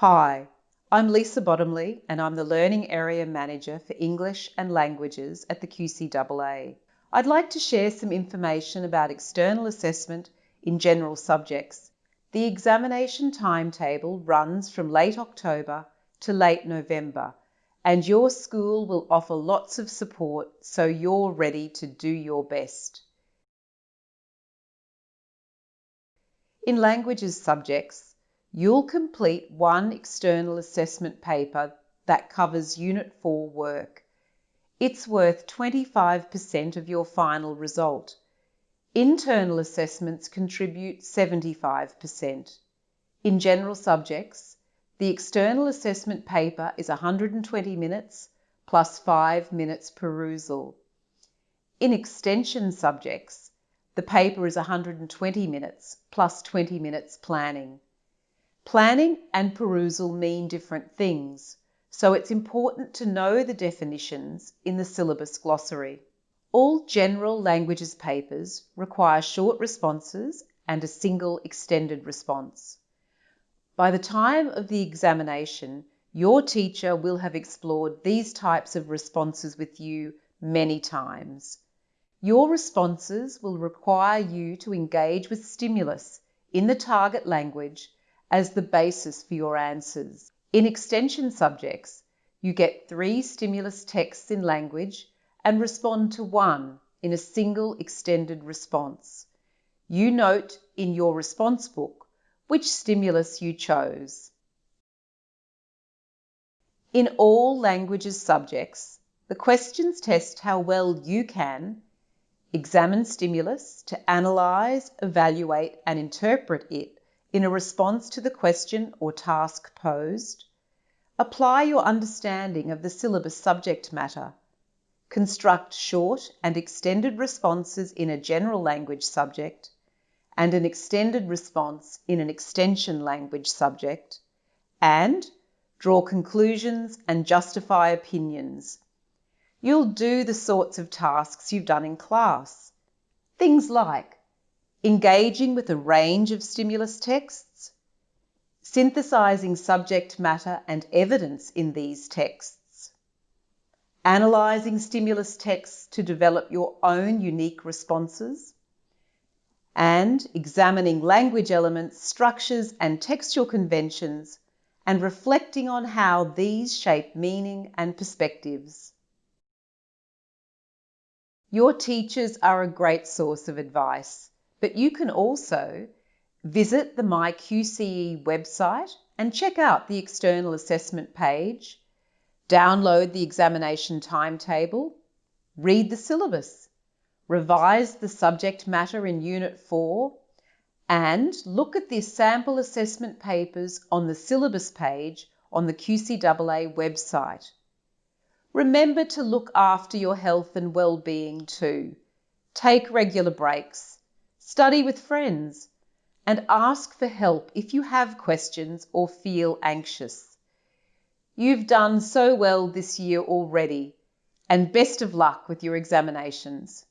Hi, I'm Lisa Bottomley and I'm the Learning Area Manager for English and Languages at the QCAA. I'd like to share some information about external assessment in general subjects. The examination timetable runs from late October to late November and your school will offer lots of support so you're ready to do your best. In languages subjects, You'll complete one external assessment paper that covers Unit 4 work. It's worth 25% of your final result. Internal assessments contribute 75%. In general subjects, the external assessment paper is 120 minutes plus 5 minutes perusal. In extension subjects, the paper is 120 minutes plus 20 minutes planning. Planning and perusal mean different things, so it's important to know the definitions in the syllabus glossary. All general languages papers require short responses and a single extended response. By the time of the examination, your teacher will have explored these types of responses with you many times. Your responses will require you to engage with stimulus in the target language as the basis for your answers. In extension subjects, you get three stimulus texts in language and respond to one in a single extended response. You note in your response book which stimulus you chose. In all languages subjects, the questions test how well you can examine stimulus to analyse, evaluate and interpret it in a response to the question or task posed, apply your understanding of the syllabus subject matter, construct short and extended responses in a general language subject, and an extended response in an extension language subject, and draw conclusions and justify opinions. You'll do the sorts of tasks you've done in class. Things like engaging with a range of stimulus texts, synthesizing subject matter and evidence in these texts, analyzing stimulus texts to develop your own unique responses, and examining language elements, structures and textual conventions and reflecting on how these shape meaning and perspectives. Your teachers are a great source of advice but you can also visit the MyQCE website and check out the external assessment page, download the examination timetable, read the syllabus, revise the subject matter in Unit 4, and look at the sample assessment papers on the syllabus page on the QCAA website. Remember to look after your health and well-being too. Take regular breaks study with friends, and ask for help if you have questions or feel anxious. You've done so well this year already, and best of luck with your examinations.